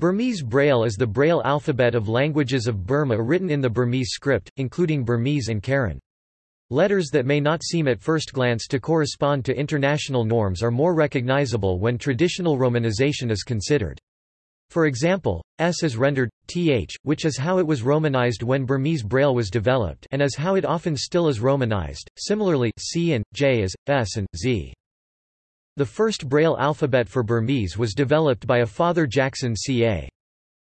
Burmese Braille is the Braille alphabet of languages of Burma written in the Burmese script, including Burmese and Karen. Letters that may not seem at first glance to correspond to international norms are more recognizable when traditional romanization is considered. For example, S is rendered th, which is how it was romanized when Burmese Braille was developed and is how it often still is romanized. Similarly, C and J is S and Z. The first Braille alphabet for Burmese was developed by a Father Jackson ca.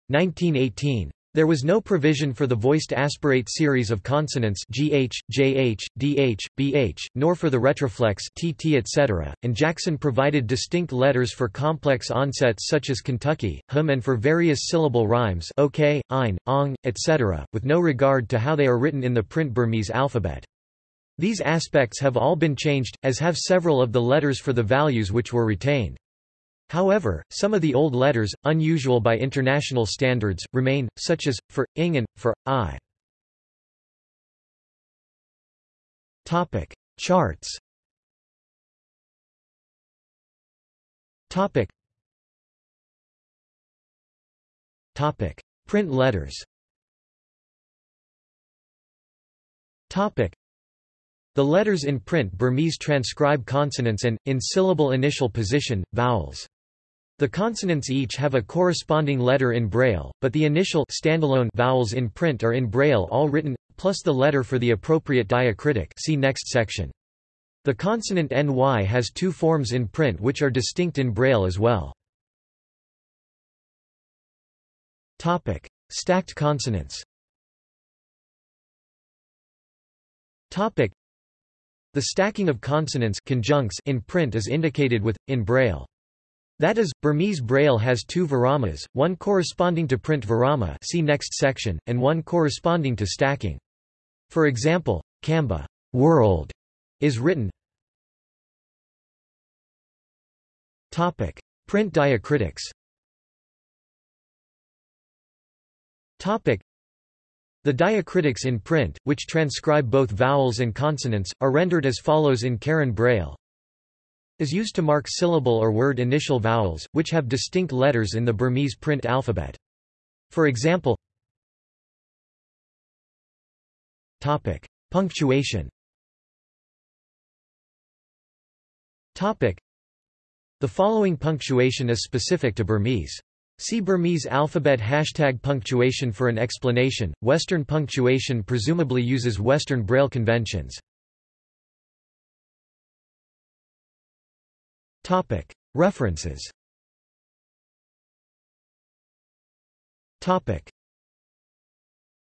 1918. There was no provision for the voiced aspirate series of consonants gh, jh, dh, bh, nor for the retroflex tt etc., and Jackson provided distinct letters for complex onsets such as Kentucky, hum and for various syllable rhymes ok, ein, ong, etc., with no regard to how they are written in the print Burmese alphabet. These aspects have all been changed, as have several of the letters for the values which were retained. However, some of the old letters, unusual by international standards, remain, such as, for, ing and, for, i. Topic. Charts Topic. Topic. Print letters Topic. The letters in print Burmese transcribe consonants and, in syllable initial position, vowels. The consonants each have a corresponding letter in Braille, but the initial standalone vowels in print are in Braille all written, plus the letter for the appropriate diacritic see next section. The consonant ny has two forms in print which are distinct in Braille as well. Topic: Stacked consonants. Topic: the stacking of consonants conjuncts in print is indicated with, in Braille. That is, Burmese Braille has two viramas, one corresponding to print virama see next section, and one corresponding to stacking. For example, Kamba world is written Topic. Print diacritics Topic. The diacritics in print, which transcribe both vowels and consonants, are rendered as follows in Karen Braille. Is used to mark syllable or word initial vowels, which have distinct letters in the Burmese print alphabet. For example, Topic. Punctuation Topic. The following punctuation is specific to Burmese. See Burmese alphabet hashtag punctuation for an explanation. Western punctuation presumably uses Western Braille conventions. Topic. References. Topic.